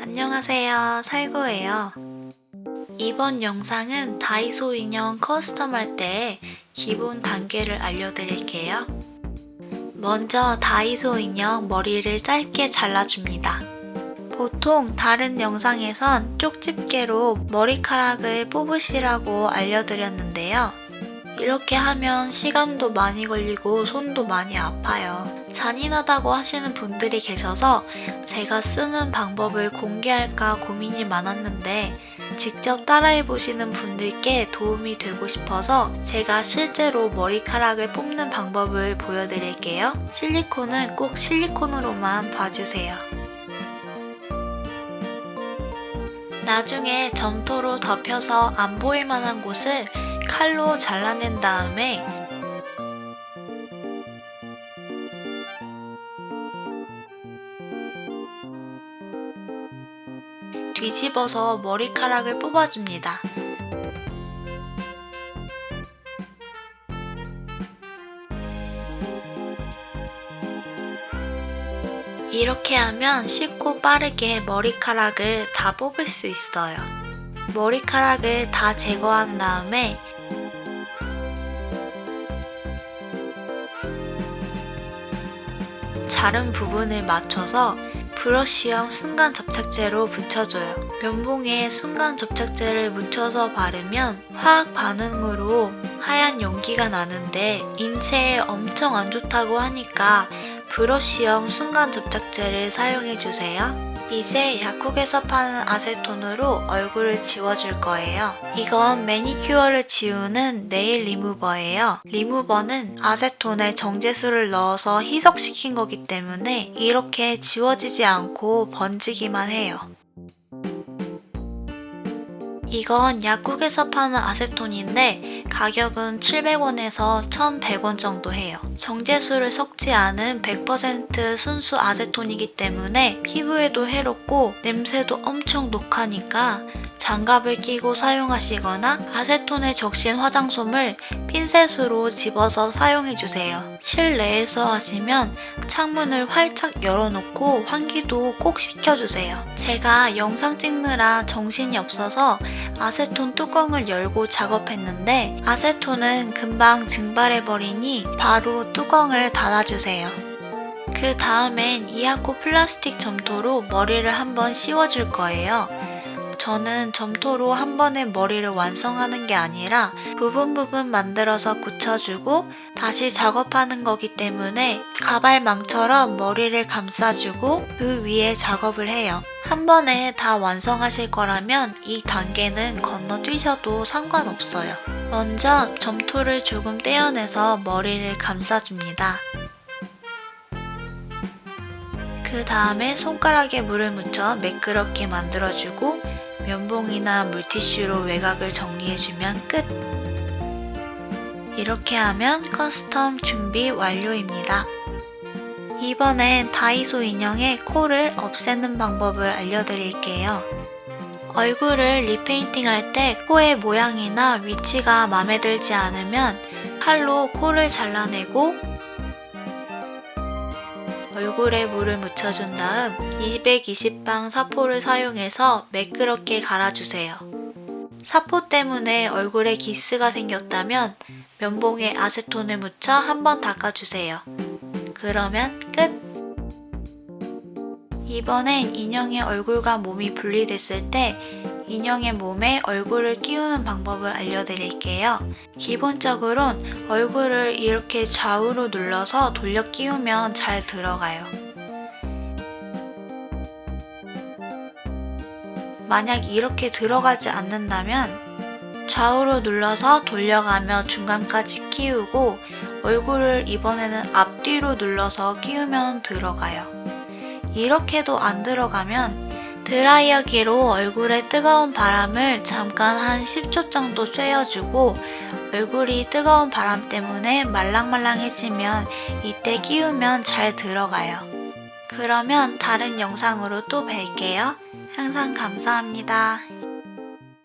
안녕하세요. 살구예요. 이번 영상은 다이소 인형 custom 할 때 기본 단계를 알려드릴게요. 먼저 다이소 인형 머리를 짧게 잘라줍니다. 보통 다른 영상에선 쪽집게로 머리카락을 뽑으시라고 알려드렸는데요 이렇게 하면 시간도 많이 걸리고 손도 많이 아파요 잔인하다고 하시는 분들이 계셔서 제가 쓰는 방법을 공개할까 고민이 많았는데 직접 따라해보시는 분들께 도움이 되고 싶어서 제가 실제로 머리카락을 뽑는 방법을 보여드릴게요. 실리콘은 꼭 실리콘으로만 봐주세요. 나중에 점토로 덮여서 안 보일 만한 곳을 칼로 잘라낸 다음에 뒤집어서 머리카락을 뽑아줍니다. 이렇게 하면 쉽고 빠르게 머리카락을 다 뽑을 수 있어요. 머리카락을 다 제거한 다음에 자른 부분을 맞춰서 브러쉬형 순간 접착제로 붙여줘요. 면봉에 순간 접착제를 묻혀서 바르면 화학 반응으로 하얀 연기가 나는데 인체에 엄청 안 좋다고 하니까 브러쉬형 순간 접착제를 사용해주세요. 이제 약국에서 파는 아세톤으로 얼굴을 지워줄 거예요. 이건 매니큐어를 지우는 네일 리무버예요. 리무버는 아세톤에 정제수를 넣어서 희석시킨 거기 때문에 이렇게 지워지지 않고 번지기만 해요. 이건 약국에서 파는 아세톤인데 가격은 700원에서 1100원 정도 해요. 정제수를 섞지 않은 100% 순수 아세톤이기 때문에 피부에도 해롭고 냄새도 엄청 독하니까 장갑을 끼고 사용하시거나 아세톤에 적신 화장솜을 핀셋으로 집어서 사용해주세요. 실내에서 하시면 창문을 활짝 열어놓고 환기도 꼭 시켜주세요. 제가 영상 찍느라 정신이 없어서 아세톤 뚜껑을 열고 작업했는데 아세톤은 금방 증발해버리니 바로 뚜껑을 닫아주세요. 그 다음엔 이하코 플라스틱 점토로 머리를 한번 씌워줄 거예요. 저는 점토로 한 번에 머리를 완성하는 게 아니라 부분 부분 만들어서 굳혀주고 다시 작업하는 거기 때문에 가발망처럼 머리를 감싸주고 그 위에 작업을 해요. 한 번에 다 완성하실 거라면 이 단계는 건너뛰셔도 상관없어요. 먼저 점토를 조금 떼어내서 머리를 감싸줍니다. 그 다음에 손가락에 물을 묻혀 매끄럽게 만들어주고 면봉이나 물티슈로 외곽을 정리해주면 끝! 이렇게 하면 custom 준비 완료입니다. 이번엔 다이소 인형의 코를 없애는 방법을 알려드릴게요. 얼굴을 repainting 할 때 코의 모양이나 위치가 마음에 들지 않으면 칼로 코를 잘라내고 얼굴에 물을 묻혀준 다음 220방 사포를 사용해서 매끄럽게 갈아주세요. 사포 때문에 얼굴에 기스가 생겼다면 면봉에 아세톤을 묻혀 한번 닦아주세요. 그러면 끝! 이번엔 인형의 얼굴과 몸이 분리됐을 때 인형의 몸에 얼굴을 끼우는 방법을 알려드릴게요. 기본적으론 얼굴을 이렇게 좌우로 눌러서 돌려 끼우면 잘 들어가요. 만약 이렇게 들어가지 않는다면 좌우로 눌러서 돌려가며 중간까지 끼우고 얼굴을 이번에는 앞뒤로 눌러서 끼우면 들어가요. 이렇게도 안 들어가면 드라이어기로 얼굴에 뜨거운 바람을 잠깐 한 10초 정도 쐬어주고 얼굴이 뜨거운 바람 때문에 말랑말랑해지면 이때 끼우면 잘 들어가요. 그러면 다른 영상으로 또 뵐게요. 항상 감사합니다.